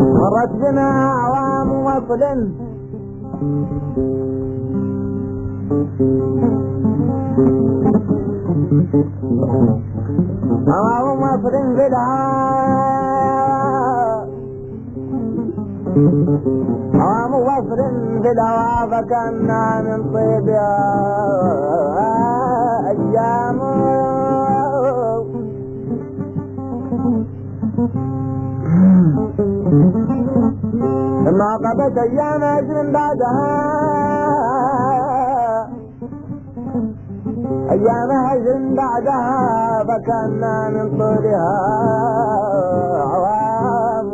مرت بنا أعوام وصل أعوام وصل بلا أعوام وصل بلا فكنا من طيبها أيام. لما قضت أيام اجر بعدها. أيام اجر بعدها فكنا من طولها عوام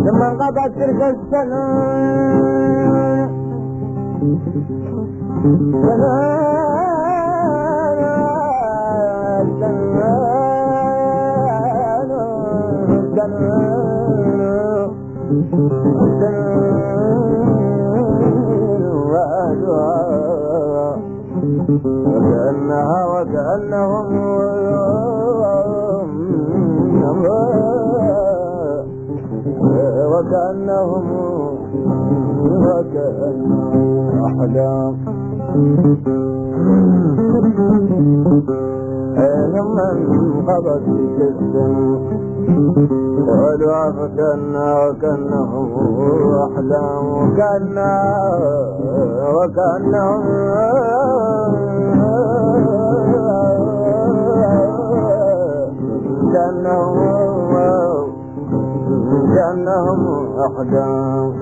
لما انقضت تلك السنة وكأنها وكأنهم وكأنهم وكأنهم أحلام لما انقضت السن قالوا فكنا وكأنهم أحلام وكأنا وكأنهم كأنهم كأنهم أحلام